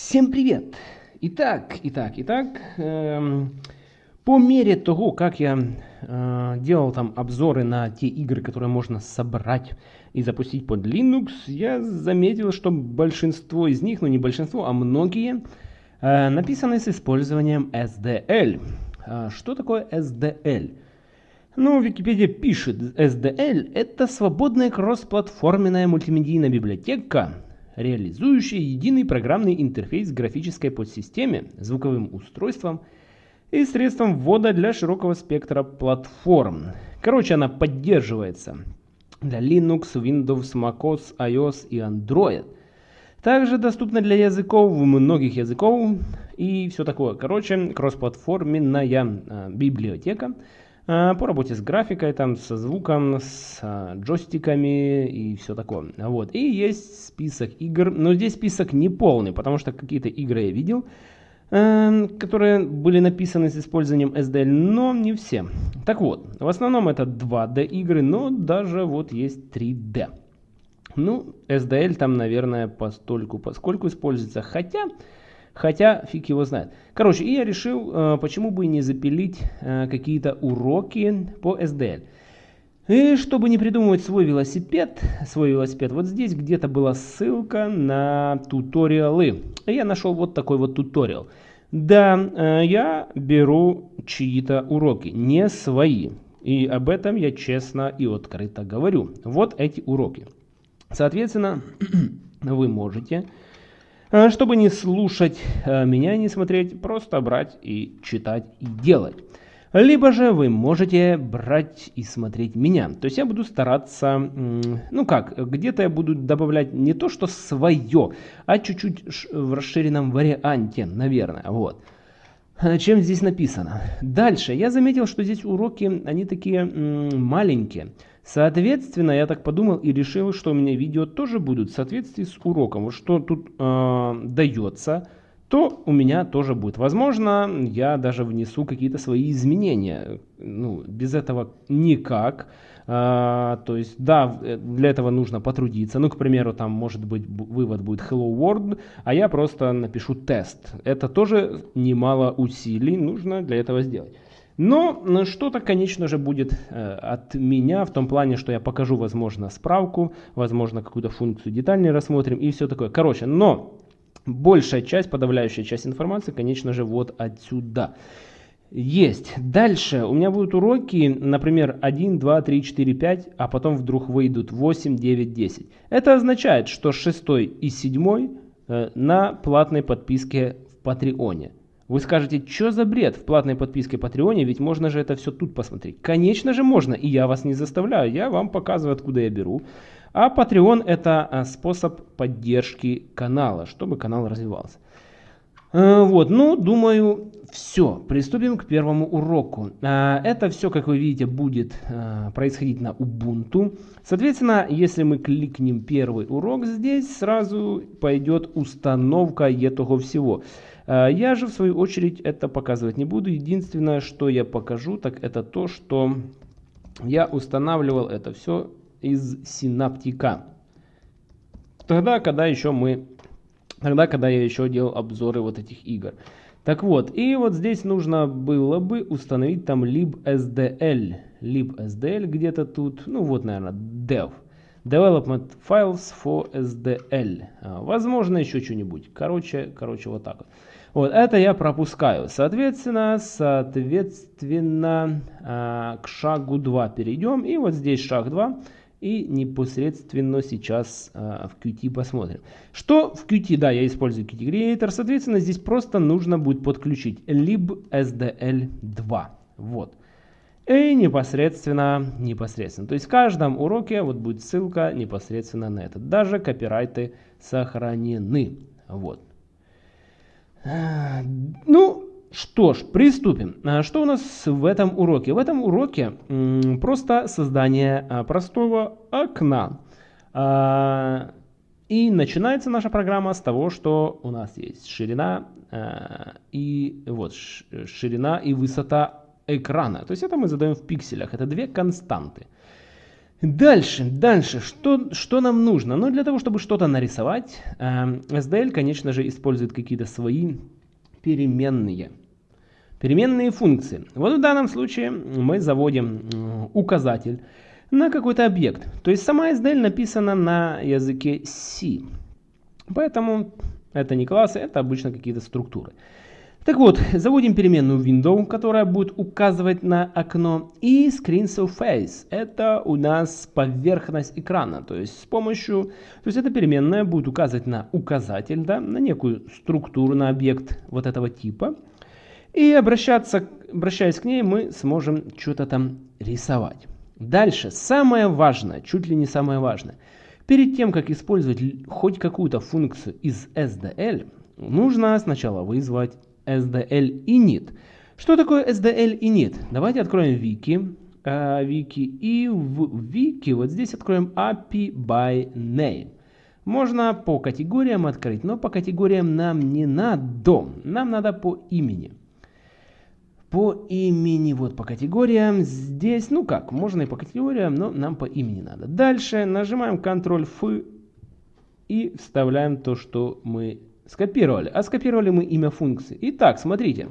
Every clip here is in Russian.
Всем привет! Итак, итак, итак, эм, по мере того, как я э, делал там обзоры на те игры, которые можно собрать и запустить под Linux, я заметил, что большинство из них, ну не большинство, а многие, э, написаны с использованием SDL. А что такое SDL? Ну, Википедия пишет, SDL это свободная кроссплатформенная мультимедийная библиотека, реализующая единый программный интерфейс графической подсистеме, звуковым устройством и средством ввода для широкого спектра платформ. Короче, она поддерживается для Linux, Windows, macOS, iOS и Android. Также доступна для языков, многих языков и все такое. Короче, кроссплатформенная э, библиотека – по работе с графикой, там, со звуком, с а, джойстиками и все такое. Вот. И есть список игр, но здесь список не полный, потому что какие-то игры я видел, э, которые были написаны с использованием SDL, но не все. Так вот, в основном это 2D игры, но даже вот есть 3D. Ну, SDL там, наверное, постольку, поскольку используется, хотя... Хотя фиг его знает. Короче, и я решил, э, почему бы не запилить э, какие-то уроки по SDL. И чтобы не придумывать свой велосипед, свой велосипед, вот здесь где-то была ссылка на туториалы. И я нашел вот такой вот туториал. Да, э, я беру чьи-то уроки, не свои. И об этом я честно и открыто говорю. Вот эти уроки. Соответственно, вы можете чтобы не слушать э, меня, не смотреть, просто брать и читать и делать. Либо же вы можете брать и смотреть меня. То есть я буду стараться, ну как, где-то я буду добавлять не то, что свое, а чуть-чуть в расширенном варианте, наверное. Вот. Э, чем здесь написано. Дальше. Я заметил, что здесь уроки, они такие маленькие. Соответственно, я так подумал и решил, что у меня видео тоже будут в соответствии с уроком. Вот что тут э, дается, то у меня тоже будет. Возможно, я даже внесу какие-то свои изменения. Ну, без этого никак. А, то есть, да, э, для этого нужно потрудиться. Ну, к примеру, там может быть вывод будет Hello World, а я просто напишу тест. Это тоже немало усилий нужно для этого сделать. Но что-то, конечно же, будет э, от меня в том плане, что я покажу, возможно, справку, возможно, какую-то функцию детальнее рассмотрим и все такое. Короче, но большая часть, подавляющая часть информации, конечно же, вот отсюда. Есть. Дальше у меня будут уроки, например, 1, 2, 3, 4, 5, а потом вдруг выйдут 8, 9, 10. Это означает, что 6 и 7 э, на платной подписке в Патреоне. Вы скажете, что за бред в платной подписке Патреоне, ведь можно же это все тут посмотреть. Конечно же можно, и я вас не заставляю, я вам показываю, откуда я беру. А Patreon это а, способ поддержки канала, чтобы канал развивался. Э, вот, ну, думаю, все. Приступим к первому уроку. А, это все, как вы видите, будет а, происходить на Ubuntu. Соответственно, если мы кликнем первый урок здесь, сразу пойдет установка этого всего. А, я же в свою очередь это показывать не буду. Единственное, что я покажу, так это то, что я устанавливал это все из синаптика. Тогда, когда еще мы, тогда, когда я еще делал обзоры вот этих игр. Так вот, и вот здесь нужно было бы установить там libsdl. libsdl где-то тут, ну вот, наверное, dev. Development Files for SDL. А, возможно, еще что-нибудь. Короче, короче, вот так вот. Вот, это я пропускаю. Соответственно, соответственно, э, к шагу 2 перейдем. И вот здесь шаг 2. И непосредственно сейчас э, в Qt посмотрим. Что в Qt? Да, я использую Qt Creator. Соответственно, здесь просто нужно будет подключить libsdl2. Вот. И непосредственно, непосредственно. То есть в каждом уроке вот будет ссылка непосредственно на это. Даже копирайты сохранены. Вот. Ну, что ж, приступим. А что у нас в этом уроке? В этом уроке просто создание а, простого окна. И начинается наша программа с того, что у нас есть ширина и вот ширина и высота экрана. То есть это мы задаем в пикселях. Это две константы. Дальше, дальше, что, что нам нужно? Ну, для того, чтобы что-то нарисовать, э, SDL, конечно же, использует какие-то свои переменные. Переменные функции. Вот в данном случае мы заводим указатель на какой-то объект. То есть сама SDL написана на языке C. Поэтому это не классы, это обычно какие-то структуры. Так вот, заводим переменную window, которая будет указывать на окно. И screen surface, это у нас поверхность экрана. То есть с помощью, то есть эта переменная будет указывать на указатель, да, на некую структуру, на объект вот этого типа. И обращаться, обращаясь к ней, мы сможем что-то там рисовать. Дальше, самое важное, чуть ли не самое важное. Перед тем, как использовать хоть какую-то функцию из SDL, нужно сначала вызвать SDL init. Что такое SDL init? Давайте откроем wiki, э, wiki и в wiki вот здесь откроем API by name. Можно по категориям открыть, но по категориям нам не надо. Нам надо по имени. По имени, вот по категориям. Здесь, ну как, можно и по категориям, но нам по имени надо. Дальше нажимаем Ctrl-F и вставляем то, что мы скопировали. А скопировали мы имя функции. Итак, смотрите.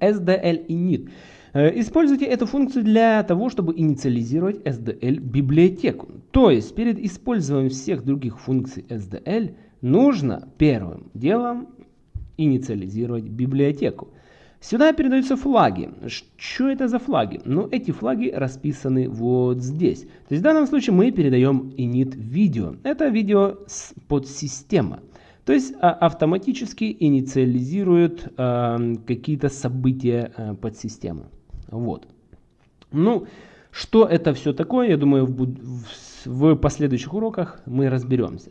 SDL init. Э, используйте эту функцию для того, чтобы инициализировать SDL библиотеку. То есть перед использованием всех других функций SDL нужно первым делом инициализировать библиотеку. Сюда передаются флаги. Что это за флаги? Ну, эти флаги расписаны вот здесь. То есть в данном случае мы передаем init видео. Это видео подсистема. То есть а, автоматически инициализирует э, какие-то события э, подсистемы. Вот. Ну, что это все такое, я думаю, в последующих уроках мы разберемся.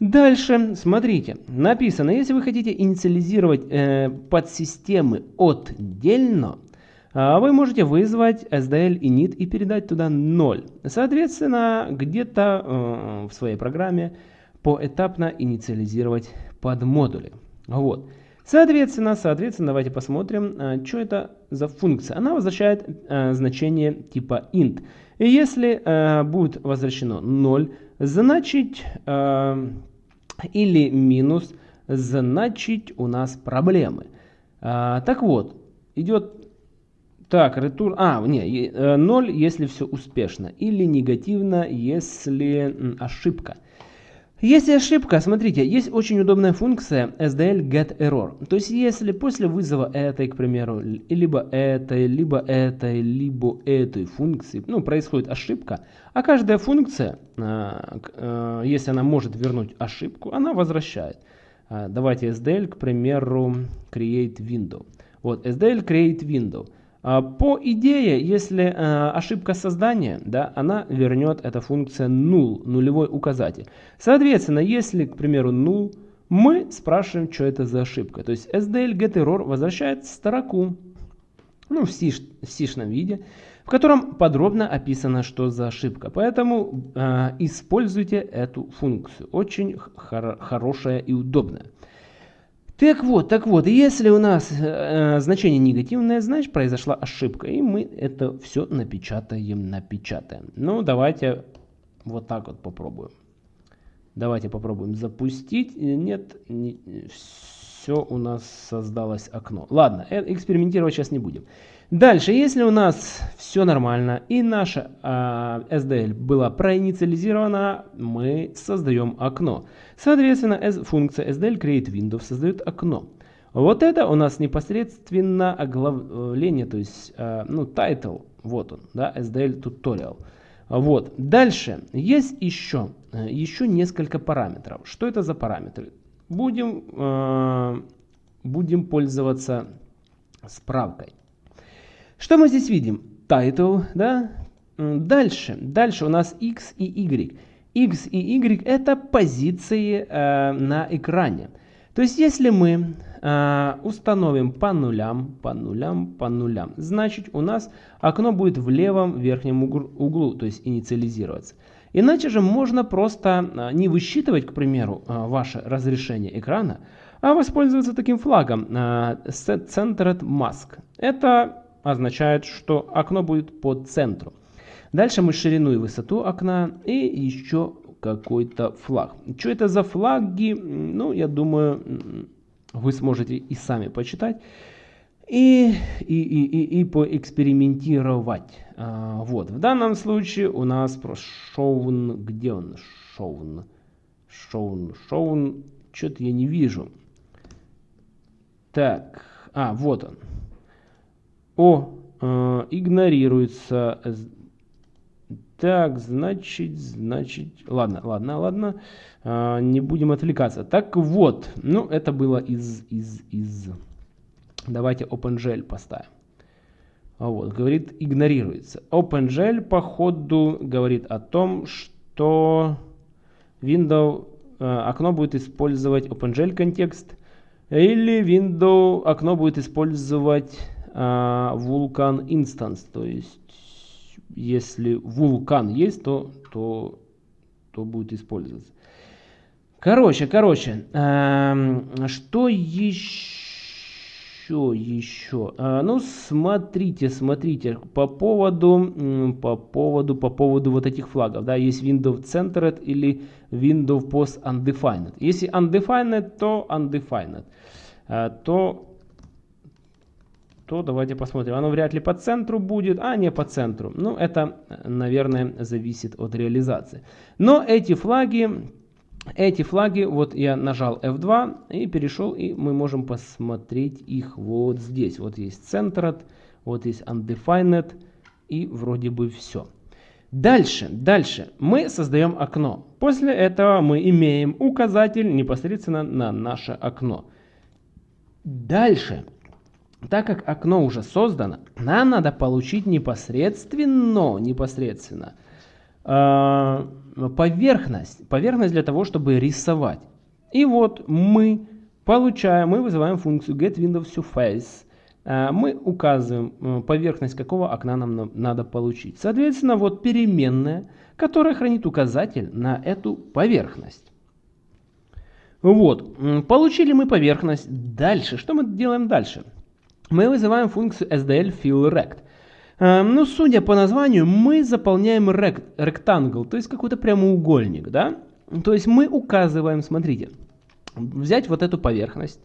Дальше, смотрите, написано, если вы хотите инициализировать э, подсистемы отдельно, э, вы можете вызвать SDL init и передать туда 0. Соответственно, где-то э, в своей программе поэтапно инициализировать подмодули. Вот. Соответственно, соответственно, давайте посмотрим, э, что это за функция. Она возвращает э, значение типа int. И если э, будет возвращено 0, значит э, или минус, значит у нас проблемы. Э, так вот, идет так, return, а, не, 0, если все успешно, или негативно, если ошибка. Если ошибка, смотрите, есть очень удобная функция SDL getError. То есть, если после вызова этой, к примеру, либо этой, либо этой, либо этой функции, ну, происходит ошибка, а каждая функция, а, а, если она может вернуть ошибку, она возвращает. А, давайте SDL, к примеру, create window. Вот, SDL create window. А, по идее, если э, ошибка создания, да, она вернет эта функция null, нулевой указатель. Соответственно, если, к примеру, null, мы спрашиваем, что это за ошибка. То есть SDL getError возвращает строку, ну, в сишном виде, в котором подробно описано, что за ошибка. Поэтому э, используйте эту функцию. Очень хор хорошая и удобная. Так вот, так вот, если у нас э, значение негативное, значит произошла ошибка, и мы это все напечатаем, напечатаем. Ну, давайте вот так вот попробуем. Давайте попробуем запустить. Нет, не, все у нас создалось окно. Ладно, э, экспериментировать сейчас не будем. Дальше, если у нас все нормально и наша э, SDL была проинициализирована, мы создаем окно. Соответственно, функция SDL create window создает окно. Вот это у нас непосредственно оглавление, то есть, э, ну, title, вот он, да, SDL tutorial. Вот. Дальше есть еще, э, еще несколько параметров. Что это за параметры? Будем, э, будем пользоваться справкой. Что мы здесь видим? Title, да? Дальше, дальше у нас X и Y. X и Y это позиции э, на экране. То есть если мы э, установим по нулям, по нулям, по нулям, значит у нас окно будет в левом верхнем углу, то есть инициализироваться. Иначе же можно просто э, не высчитывать, к примеру, э, ваше разрешение экрана, а воспользоваться таким флагом э, Centered Mask. Это означает, что окно будет по центру. Дальше мы ширину и высоту окна и еще какой-то флаг. Что это за флаги? Ну, я думаю, вы сможете и сами почитать и, и, и, и, и поэкспериментировать. А, вот, в данном случае у нас про шоун, где он? Шоун, шоун, шоун, что-то я не вижу. Так, а, вот он. О, э, игнорируется. Так, значит, значит, ладно, ладно, ладно, э, не будем отвлекаться. Так вот, ну, это было из, из, из, давайте OpenGL поставим. Вот, говорит, игнорируется. OpenGL, походу, говорит о том, что Windows э, окно будет использовать OpenGL контекст, или Windows окно будет использовать э, Vulkan Instance. То есть, если Vulkan есть, то, то, то будет использоваться. Короче, короче, э, что еще? Еще, еще. А, ну, смотрите, смотрите, по поводу, по поводу, по поводу вот этих флагов, да, есть Windows Centered или Windows Post Undefined. Если Undefined, то Undefined. А, то, то давайте посмотрим. Оно вряд ли по центру будет, а не по центру. Ну, это, наверное, зависит от реализации. Но эти флаги эти флаги, вот я нажал F2 и перешел, и мы можем посмотреть их вот здесь. Вот есть Centered, вот есть Undefined, и вроде бы все. Дальше, дальше мы создаем окно. После этого мы имеем указатель непосредственно на наше окно. Дальше, так как окно уже создано, нам надо получить непосредственно, непосредственно э, поверхность, поверхность для того, чтобы рисовать. И вот мы получаем, мы вызываем функцию getWindowsSurface. Э, мы указываем э, поверхность, какого окна нам надо получить. Соответственно, вот переменная, которая хранит указатель на эту поверхность. Вот, получили мы поверхность. Дальше, что мы делаем дальше? Мы вызываем функцию SDL Эм, ну, судя по названию, мы заполняем rectangle, то есть какой-то прямоугольник, да? То есть мы указываем, смотрите, взять вот эту поверхность.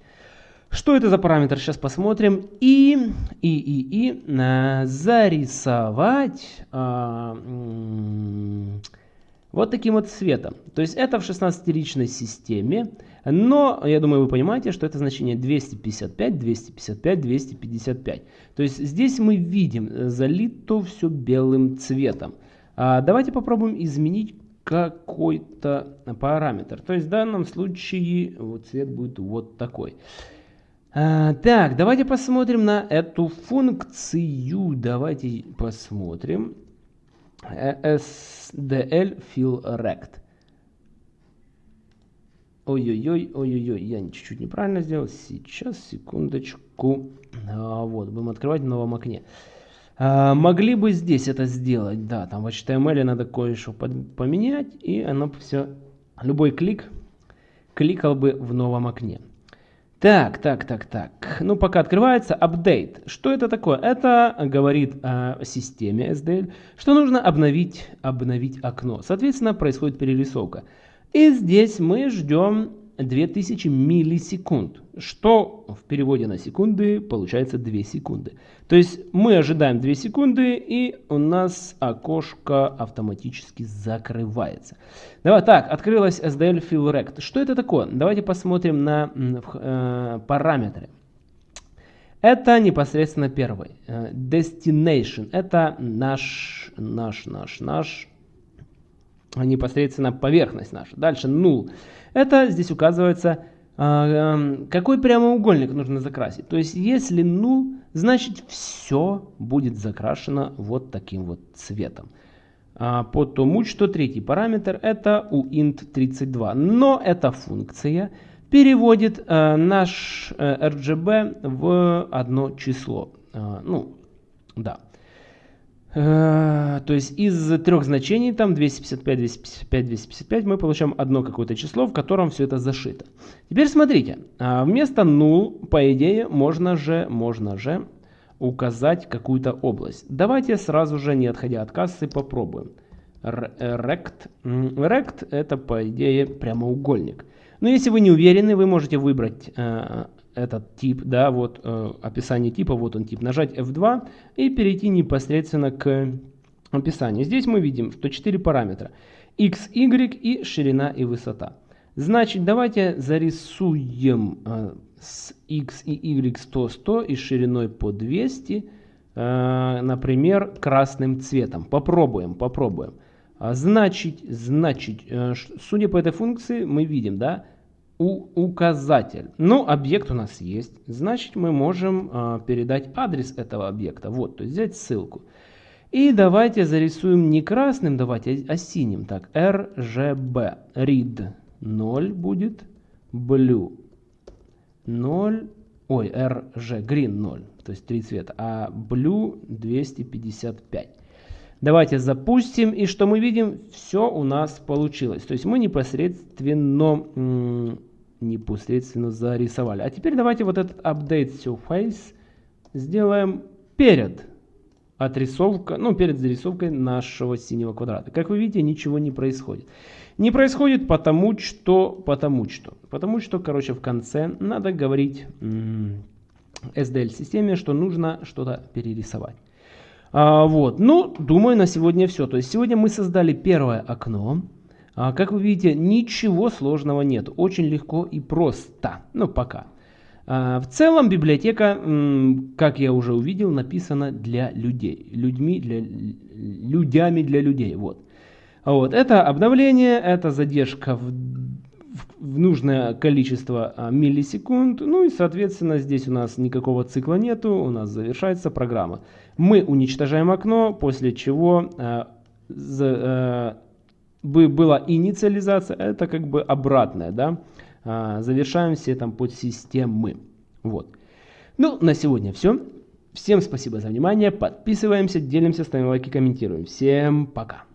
Что это за параметр, сейчас посмотрим. И, и, и, и э, зарисовать э, вот таким вот цветом. То есть это в 16-ричной системе. Но, я думаю, вы понимаете, что это значение 255, 255, 255. То есть здесь мы видим э, залито все белым цветом. А давайте попробуем изменить какой-то параметр. То есть в данном случае вот цвет будет вот такой. А, так, давайте посмотрим на эту функцию. Давайте посмотрим. Э, SDL fill rect. Ой-ой-ой, ой-ой-ой, я чуть-чуть неправильно сделал. Сейчас, секундочку. А, вот, будем открывать в новом окне. А, могли бы здесь это сделать, да, там в HTML надо кое-что поменять, и оно все, любой клик кликал бы в новом окне. Так, так, так, так. Ну, пока открывается апдейт. Что это такое? Это говорит о системе SDL, что нужно обновить, обновить окно. Соответственно, происходит перерисовка. И здесь мы ждем 2000 миллисекунд, что в переводе на секунды получается 2 секунды. То есть мы ожидаем 2 секунды и у нас окошко автоматически закрывается. Давай, так, открылась SDL Fill Rect. Что это такое? Давайте посмотрим на э, параметры. Это непосредственно первый. Э, destination. Это наш, наш, наш, наш непосредственно поверхность наша. Дальше null. Это здесь указывается, э, какой прямоугольник нужно закрасить. То есть если null, значит все будет закрашено вот таким вот цветом. А потом что третий параметр это у int32. Но эта функция переводит э, наш э, RGB в одно число. Э, ну, да. Э, то есть из трех значений, там 255, 255, 255, мы получаем одно какое-то число, в котором все это зашито. Теперь смотрите, а, вместо null, по идее, можно же, можно же указать какую-то область. Давайте сразу же, не отходя от кассы, попробуем. Rect. Rect это, по идее, прямоугольник. Но если вы не уверены, вы можете выбрать э, этот тип, да, вот э, описание типа, вот он тип, нажать F2 и перейти непосредственно к описанию. Здесь мы видим, что 4 параметра. x, y и ширина и высота. Значит, давайте зарисуем э, с x и y 100, 100 и шириной по 200, э, например, красным цветом. Попробуем, попробуем. А, значит, значит, э, судя по этой функции, мы видим, да, у, указатель. Ну, объект у нас есть, значит, мы можем э, передать адрес этого объекта. Вот, то есть взять ссылку. И давайте зарисуем не красным, давайте, а синим. Так, RGB. Read 0 будет, blue 0, ой, RG, green 0, то есть три цвета, а blue 255. Давайте запустим, и что мы видим? Все у нас получилось. То есть мы непосредственно, непосредственно зарисовали. А теперь давайте вот этот update surface сделаем перед отрисовка, ну, перед зарисовкой нашего синего квадрата. Как вы видите, ничего не происходит. Не происходит потому что, потому что, потому что, короче, в конце надо говорить SDL-системе, что нужно что-то перерисовать. А, вот, ну, думаю, на сегодня все. То есть сегодня мы создали первое окно. А, как вы видите, ничего сложного нет. Очень легко и просто. Ну, пока. А, в целом библиотека, как я уже увидел, написана для людей. Людьми для, людями для людей. Вот. Вот. Это обновление, это задержка в в нужное количество а, миллисекунд. Ну и, соответственно, здесь у нас никакого цикла нету, у нас завершается программа. Мы уничтожаем окно, после чего э, за, э, была инициализация, это как бы обратное, да. Э, завершаем все там подсистемы. Вот. Ну, на сегодня все. Всем спасибо за внимание, подписываемся, делимся, ставим лайки, комментируем. Всем пока.